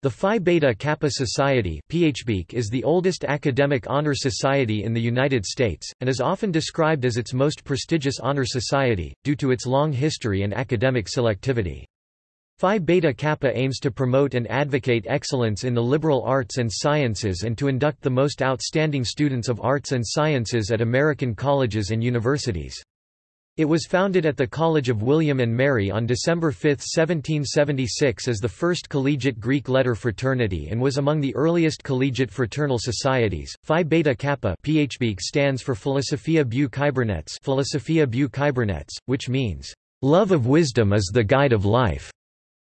The Phi Beta Kappa Society is the oldest academic honor society in the United States, and is often described as its most prestigious honor society, due to its long history and academic selectivity. Phi Beta Kappa aims to promote and advocate excellence in the liberal arts and sciences and to induct the most outstanding students of arts and sciences at American colleges and universities. It was founded at the College of William and Mary on December 5, 1776 as the first collegiate Greek letter fraternity and was among the earliest collegiate fraternal societies. Phi Beta Kappa PHB stands for Philosophia Biou Kybernetes, Philosophia Biou Kybernetes, which means, "...love of wisdom is the guide of life",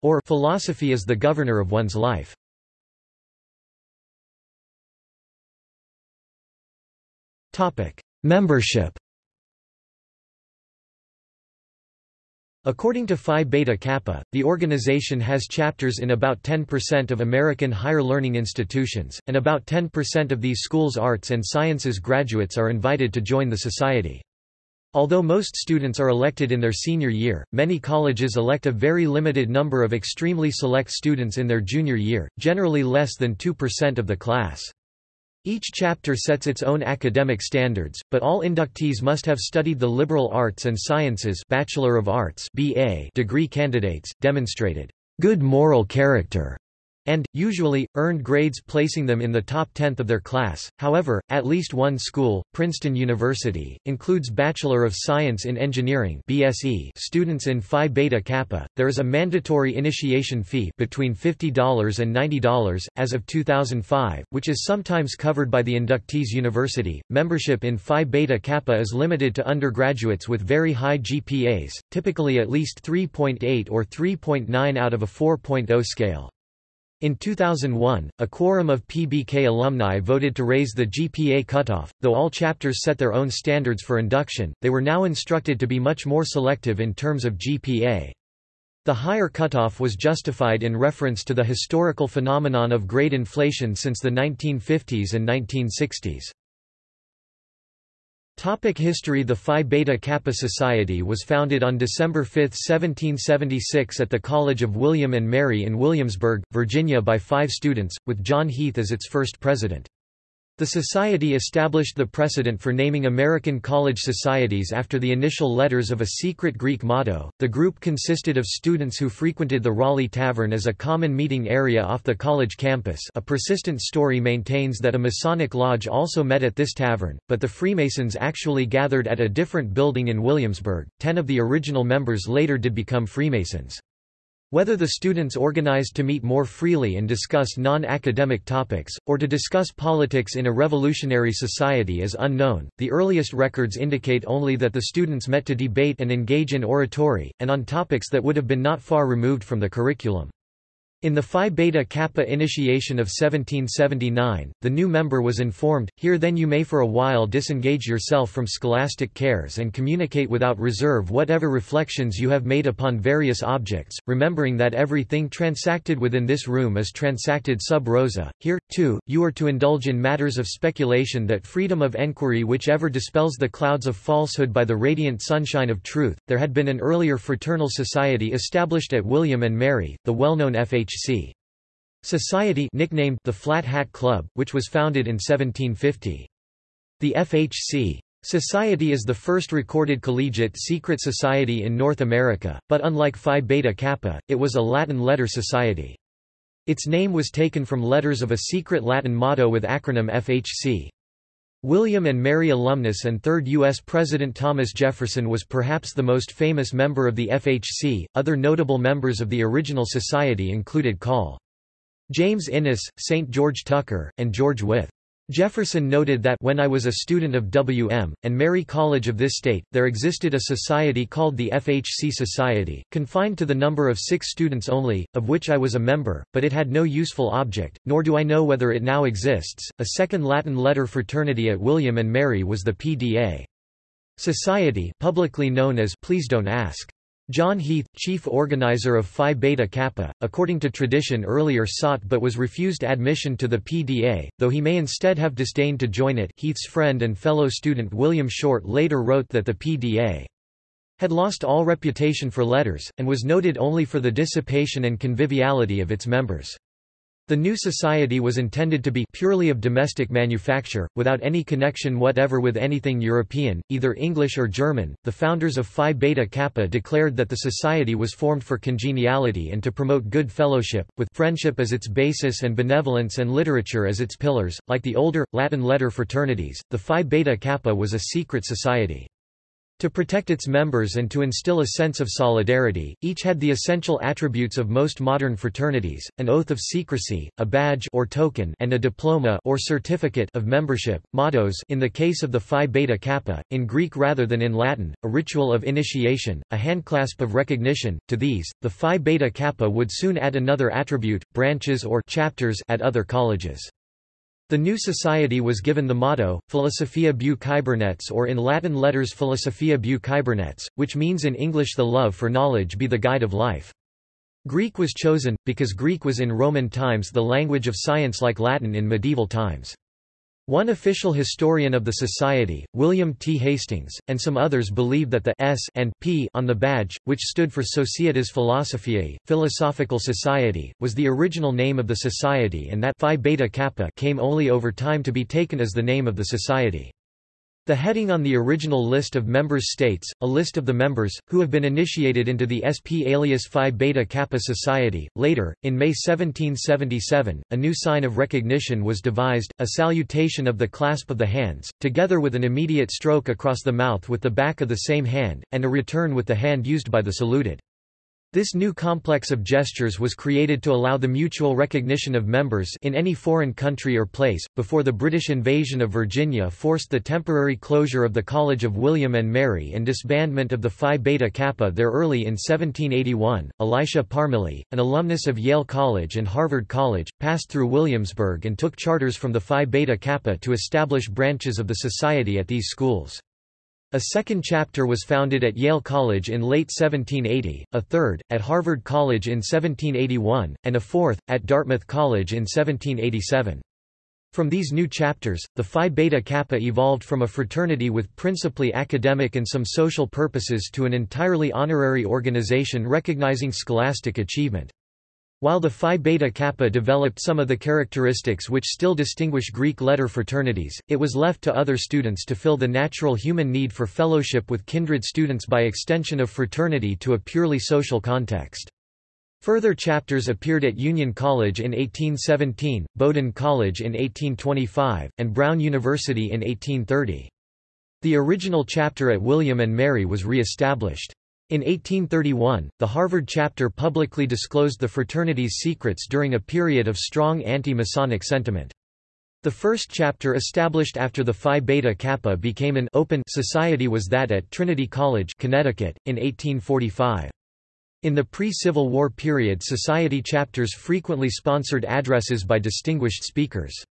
or philosophy is the governor of one's life. Membership According to Phi Beta Kappa, the organization has chapters in about 10% of American higher learning institutions, and about 10% of these schools' arts and sciences graduates are invited to join the society. Although most students are elected in their senior year, many colleges elect a very limited number of extremely select students in their junior year, generally less than 2% of the class. Each chapter sets its own academic standards, but all inductees must have studied the liberal arts and sciences Bachelor of Arts BA degree candidates, demonstrated good moral character and, usually, earned grades placing them in the top tenth of their class. However, at least one school, Princeton University, includes Bachelor of Science in Engineering (BSE) students in Phi Beta Kappa. There is a mandatory initiation fee between $50 and $90 as of 2005, which is sometimes covered by the inductees university. Membership in Phi Beta Kappa is limited to undergraduates with very high GPAs, typically at least 3.8 or 3.9 out of a 4.0 scale. In 2001, a quorum of PBK alumni voted to raise the GPA cutoff. Though all chapters set their own standards for induction, they were now instructed to be much more selective in terms of GPA. The higher cutoff was justified in reference to the historical phenomenon of grade inflation since the 1950s and 1960s. Topic history The Phi Beta Kappa Society was founded on December 5, 1776 at the College of William and Mary in Williamsburg, Virginia by five students, with John Heath as its first president. The Society established the precedent for naming American college societies after the initial letters of a secret Greek motto. The group consisted of students who frequented the Raleigh Tavern as a common meeting area off the college campus. A persistent story maintains that a Masonic lodge also met at this tavern, but the Freemasons actually gathered at a different building in Williamsburg. Ten of the original members later did become Freemasons. Whether the students organized to meet more freely and discuss non-academic topics, or to discuss politics in a revolutionary society is unknown. The earliest records indicate only that the students met to debate and engage in oratory, and on topics that would have been not far removed from the curriculum. In the Phi Beta Kappa initiation of 1779, the new member was informed, Here then you may for a while disengage yourself from scholastic cares and communicate without reserve whatever reflections you have made upon various objects, remembering that everything transacted within this room is transacted sub rosa. Here, too, you are to indulge in matters of speculation that freedom of enquiry which ever dispels the clouds of falsehood by the radiant sunshine of truth. There had been an earlier fraternal society established at William and Mary, the well-known FH FHC. Society nicknamed the Flat Hat Club, which was founded in 1750. The FHC Society is the first recorded collegiate secret society in North America, but unlike Phi Beta Kappa, it was a Latin letter society. Its name was taken from letters of a secret Latin motto with acronym FHC. William and Mary alumnus and third U.S. President Thomas Jefferson was perhaps the most famous member of the FHC. Other notable members of the original society included Col. James Innes, St. George Tucker, and George Wythe. Jefferson noted that when I was a student of W.M. and Mary College of this state, there existed a society called the FHC Society, confined to the number of six students only, of which I was a member, but it had no useful object, nor do I know whether it now exists. A second Latin letter fraternity at William and Mary was the PDA. Society publicly known as Please Don't Ask. John Heath, chief organizer of Phi Beta Kappa, according to tradition earlier sought but was refused admission to the PDA, though he may instead have disdained to join it Heath's friend and fellow student William Short later wrote that the PDA had lost all reputation for letters, and was noted only for the dissipation and conviviality of its members. The new society was intended to be purely of domestic manufacture, without any connection whatever with anything European, either English or German. The founders of Phi Beta Kappa declared that the society was formed for congeniality and to promote good fellowship, with friendship as its basis and benevolence and literature as its pillars. Like the older, Latin letter fraternities, the Phi Beta Kappa was a secret society. To protect its members and to instill a sense of solidarity, each had the essential attributes of most modern fraternities, an oath of secrecy, a badge or token and a diploma or certificate of membership, mottos in the case of the Phi Beta Kappa, in Greek rather than in Latin, a ritual of initiation, a handclasp of recognition. To these, the Phi Beta Kappa would soon add another attribute, branches or chapters at other colleges. The new society was given the motto, Philosophia Biou Kybernetes or in Latin letters Philosophia Biou Kybernetes, which means in English the love for knowledge be the guide of life. Greek was chosen, because Greek was in Roman times the language of science like Latin in medieval times. One official historian of the society, William T. Hastings, and some others believe that the S and P on the badge, which stood for Societas Philosophiae, Philosophical Society, was the original name of the society and that Phi Beta Kappa came only over time to be taken as the name of the society. The heading on the original list of members states, a list of the members, who have been initiated into the SP alias Phi Beta Kappa Society. Later, in May 1777, a new sign of recognition was devised, a salutation of the clasp of the hands, together with an immediate stroke across the mouth with the back of the same hand, and a return with the hand used by the saluted. This new complex of gestures was created to allow the mutual recognition of members in any foreign country or place, before the British invasion of Virginia forced the temporary closure of the College of William and Mary and disbandment of the Phi Beta Kappa there early in 1781. Elisha Parmele, an alumnus of Yale College and Harvard College, passed through Williamsburg and took charters from the Phi Beta Kappa to establish branches of the society at these schools. A second chapter was founded at Yale College in late 1780, a third, at Harvard College in 1781, and a fourth, at Dartmouth College in 1787. From these new chapters, the Phi Beta Kappa evolved from a fraternity with principally academic and some social purposes to an entirely honorary organization recognizing scholastic achievement. While the Phi Beta Kappa developed some of the characteristics which still distinguish Greek letter fraternities, it was left to other students to fill the natural human need for fellowship with kindred students by extension of fraternity to a purely social context. Further chapters appeared at Union College in 1817, Bowdoin College in 1825, and Brown University in 1830. The original chapter at William and Mary was re-established. In 1831, the Harvard chapter publicly disclosed the fraternity's secrets during a period of strong anti-Masonic sentiment. The first chapter established after the Phi Beta Kappa became an open society was that at Trinity College, Connecticut, in 1845. In the pre-Civil War period society chapters frequently sponsored addresses by distinguished speakers.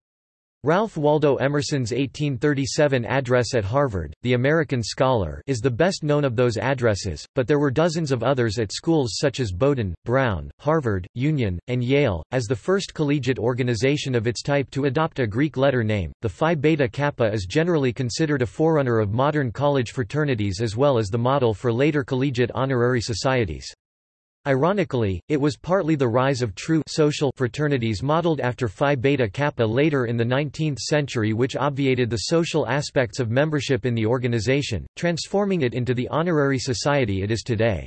Ralph Waldo Emerson's 1837 address at Harvard, The American Scholar is the best known of those addresses, but there were dozens of others at schools such as Bowdoin, Brown, Harvard, Union, and Yale. As the first collegiate organization of its type to adopt a Greek letter name, the Phi Beta Kappa is generally considered a forerunner of modern college fraternities as well as the model for later collegiate honorary societies. Ironically, it was partly the rise of true social fraternities modeled after Phi Beta Kappa later in the 19th century which obviated the social aspects of membership in the organization, transforming it into the honorary society it is today.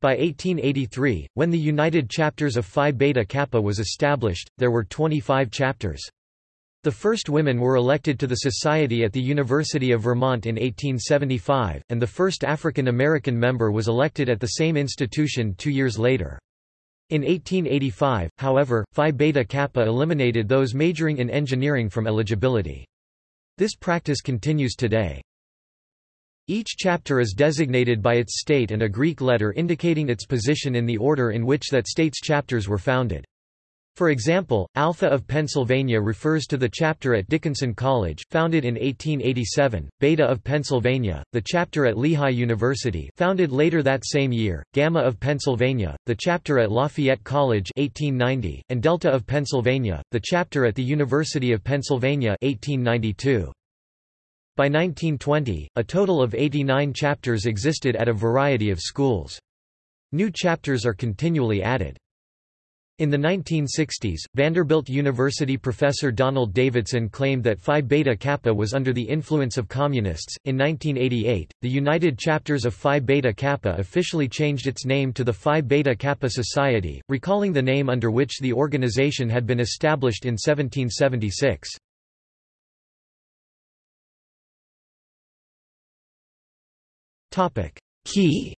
By 1883, when the United Chapters of Phi Beta Kappa was established, there were 25 chapters. The first women were elected to the Society at the University of Vermont in 1875, and the first African American member was elected at the same institution two years later. In 1885, however, Phi Beta Kappa eliminated those majoring in engineering from eligibility. This practice continues today. Each chapter is designated by its state and a Greek letter indicating its position in the order in which that state's chapters were founded. For example, Alpha of Pennsylvania refers to the chapter at Dickinson College, founded in 1887, Beta of Pennsylvania, the chapter at Lehigh University founded later that same year, Gamma of Pennsylvania, the chapter at Lafayette College 1890, and Delta of Pennsylvania, the chapter at the University of Pennsylvania 1892. By 1920, a total of 89 chapters existed at a variety of schools. New chapters are continually added. In the 1960s, Vanderbilt University professor Donald Davidson claimed that Phi Beta Kappa was under the influence of communists. In 1988, the United Chapters of Phi Beta Kappa officially changed its name to the Phi Beta Kappa Society, recalling the name under which the organization had been established in 1776. Topic: Key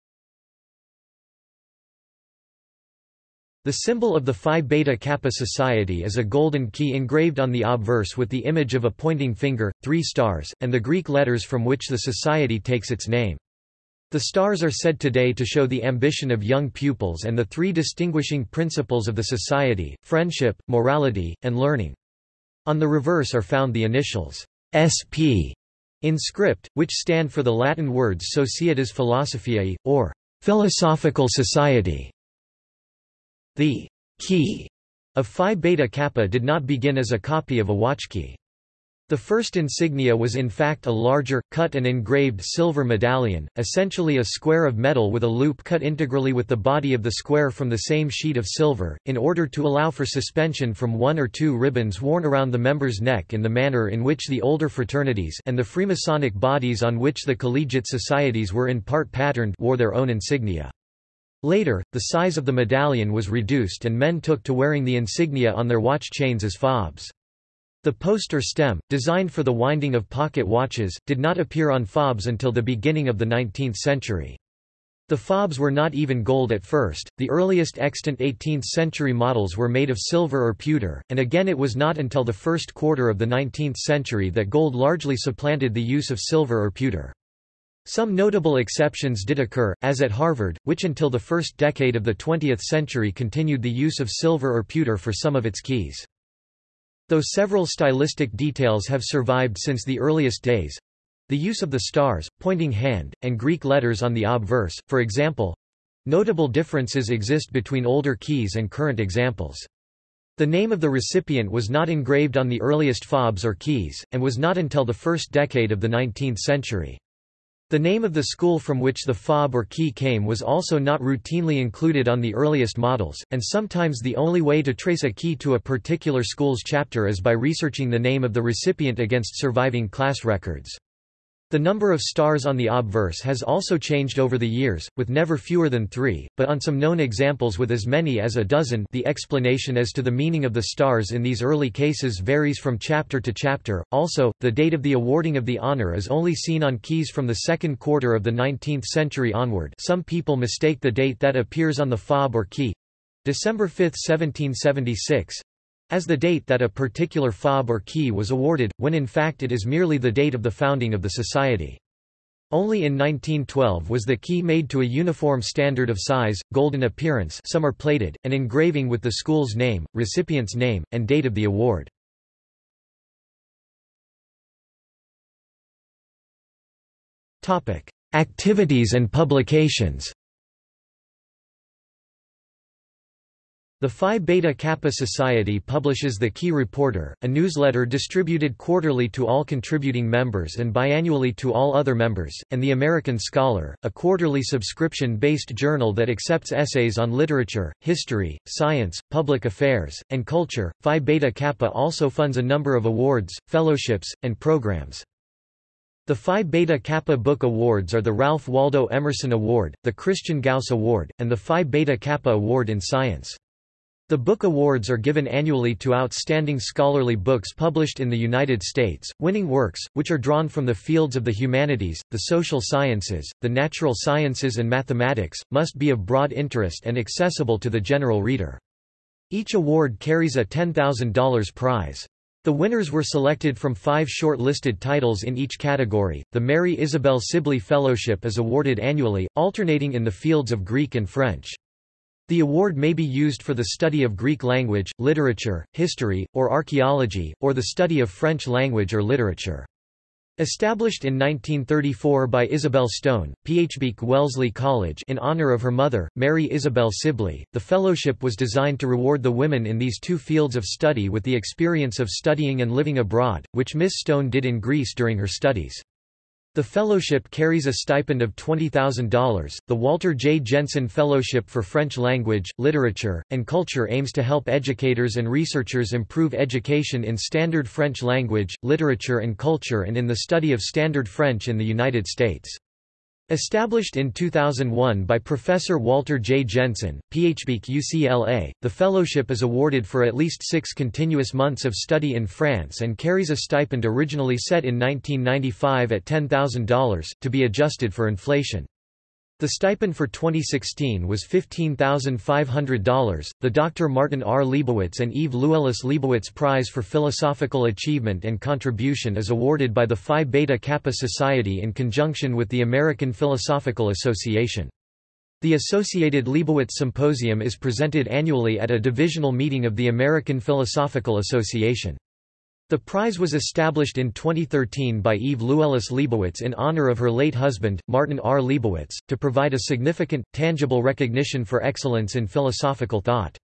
The symbol of the Phi Beta Kappa Society is a golden key engraved on the obverse with the image of a pointing finger, three stars, and the Greek letters from which the society takes its name. The stars are said today to show the ambition of young pupils and the three distinguishing principles of the society, friendship, morality, and learning. On the reverse are found the initials SP in script, which stand for the Latin words Societas Philosophiae, or Philosophical Society. The key of Phi Beta Kappa did not begin as a copy of a watch key. The first insignia was in fact a larger, cut and engraved silver medallion, essentially a square of metal with a loop cut integrally with the body of the square from the same sheet of silver, in order to allow for suspension from one or two ribbons worn around the member's neck in the manner in which the older fraternities and the Freemasonic bodies on which the collegiate societies were in part patterned wore their own insignia. Later, the size of the medallion was reduced and men took to wearing the insignia on their watch chains as fobs. The post or stem, designed for the winding of pocket watches, did not appear on fobs until the beginning of the 19th century. The fobs were not even gold at first, the earliest extant 18th-century models were made of silver or pewter, and again it was not until the first quarter of the 19th century that gold largely supplanted the use of silver or pewter. Some notable exceptions did occur, as at Harvard, which until the first decade of the 20th century continued the use of silver or pewter for some of its keys. Though several stylistic details have survived since the earliest days, the use of the stars, pointing hand, and Greek letters on the obverse, for example, notable differences exist between older keys and current examples. The name of the recipient was not engraved on the earliest fobs or keys, and was not until the first decade of the 19th century. The name of the school from which the fob or key came was also not routinely included on the earliest models, and sometimes the only way to trace a key to a particular school's chapter is by researching the name of the recipient against surviving class records. The number of stars on the obverse has also changed over the years, with never fewer than three, but on some known examples with as many as a dozen the explanation as to the meaning of the stars in these early cases varies from chapter to chapter. Also, the date of the awarding of the honor is only seen on keys from the second quarter of the 19th century onward. Some people mistake the date that appears on the fob or key—December 5, 1776, as the date that a particular fob or key was awarded, when in fact it is merely the date of the founding of the society. Only in 1912 was the key made to a uniform standard of size, golden appearance some are plated, and engraving with the school's name, recipient's name, and date of the award. Activities and publications The Phi Beta Kappa Society publishes the Key Reporter, a newsletter distributed quarterly to all contributing members and biannually to all other members, and The American Scholar, a quarterly subscription-based journal that accepts essays on literature, history, science, public affairs, and culture. Phi Beta Kappa also funds a number of awards, fellowships, and programs. The Phi Beta Kappa Book Awards are the Ralph Waldo Emerson Award, the Christian Gauss Award, and the Phi Beta Kappa Award in Science. The book awards are given annually to outstanding scholarly books published in the United States. Winning works, which are drawn from the fields of the humanities, the social sciences, the natural sciences, and mathematics, must be of broad interest and accessible to the general reader. Each award carries a $10,000 prize. The winners were selected from five short-listed titles in each category. The Mary Isabel Sibley Fellowship is awarded annually, alternating in the fields of Greek and French. The award may be used for the study of Greek language, literature, history, or archaeology, or the study of French language or literature. Established in 1934 by Isabel Stone, PHBK Wellesley College in honor of her mother, Mary Isabel Sibley, the fellowship was designed to reward the women in these two fields of study with the experience of studying and living abroad, which Miss Stone did in Greece during her studies. The fellowship carries a stipend of $20,000. The Walter J. Jensen Fellowship for French Language, Literature, and Culture aims to help educators and researchers improve education in standard French language, literature, and culture and in the study of standard French in the United States. Established in 2001 by Professor Walter J. Jensen, PhD UCLA, the fellowship is awarded for at least six continuous months of study in France and carries a stipend originally set in 1995 at $10,000, to be adjusted for inflation. The stipend for 2016 was $15,500. The Dr. Martin R. Lebowitz and Eve Lewellis Lebowitz Prize for Philosophical Achievement and Contribution is awarded by the Phi Beta Kappa Society in conjunction with the American Philosophical Association. The associated Lebowitz Symposium is presented annually at a divisional meeting of the American Philosophical Association. The prize was established in 2013 by Eve Lewellis Lebowitz in honor of her late husband, Martin R. Lebowitz, to provide a significant, tangible recognition for excellence in philosophical thought.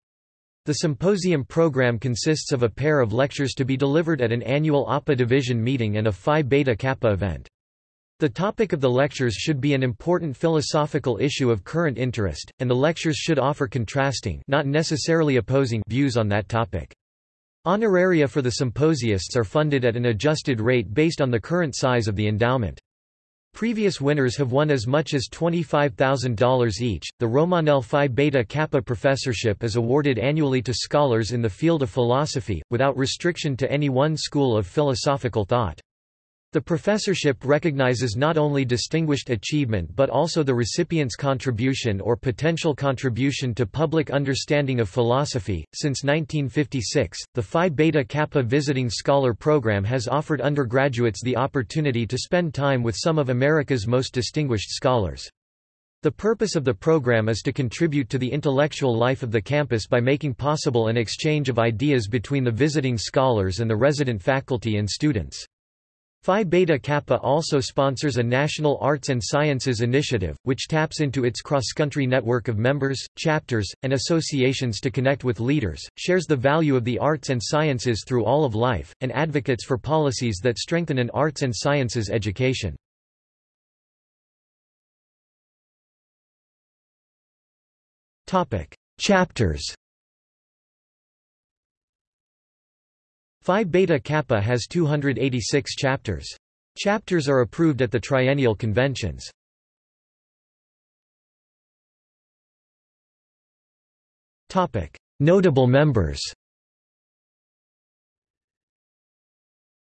The symposium program consists of a pair of lectures to be delivered at an annual APA division meeting and a Phi Beta Kappa event. The topic of the lectures should be an important philosophical issue of current interest, and the lectures should offer contrasting not necessarily opposing views on that topic. Honoraria for the symposiasts are funded at an adjusted rate based on the current size of the endowment. Previous winners have won as much as $25,000 each. The Romanell Phi Beta Kappa professorship is awarded annually to scholars in the field of philosophy, without restriction to any one school of philosophical thought. The professorship recognizes not only distinguished achievement but also the recipient's contribution or potential contribution to public understanding of philosophy. Since 1956, the Phi Beta Kappa Visiting Scholar Program has offered undergraduates the opportunity to spend time with some of America's most distinguished scholars. The purpose of the program is to contribute to the intellectual life of the campus by making possible an exchange of ideas between the visiting scholars and the resident faculty and students. Phi Beta Kappa also sponsors a national arts and sciences initiative, which taps into its cross-country network of members, chapters, and associations to connect with leaders, shares the value of the arts and sciences through all of life, and advocates for policies that strengthen an arts and sciences education. Chapters Phi Beta Kappa has 286 chapters. Chapters are approved at the triennial conventions. Notable members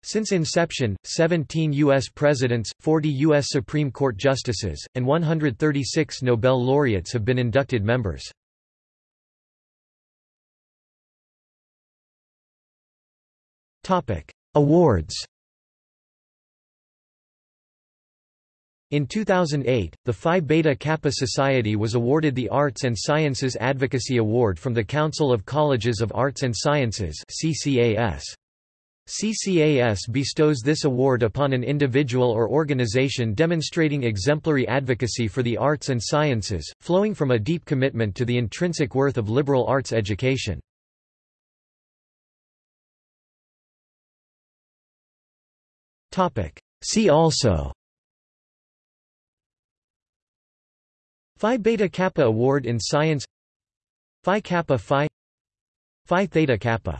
Since inception, 17 U.S. presidents, 40 U.S. Supreme Court justices, and 136 Nobel laureates have been inducted members. Awards In 2008, the Phi Beta Kappa Society was awarded the Arts and Sciences Advocacy Award from the Council of Colleges of Arts and Sciences CCAS. CCAS bestows this award upon an individual or organization demonstrating exemplary advocacy for the arts and sciences, flowing from a deep commitment to the intrinsic worth of liberal arts education. See also. Phi Beta Kappa Award in Science. Phi Kappa Phi. Phi Theta Kappa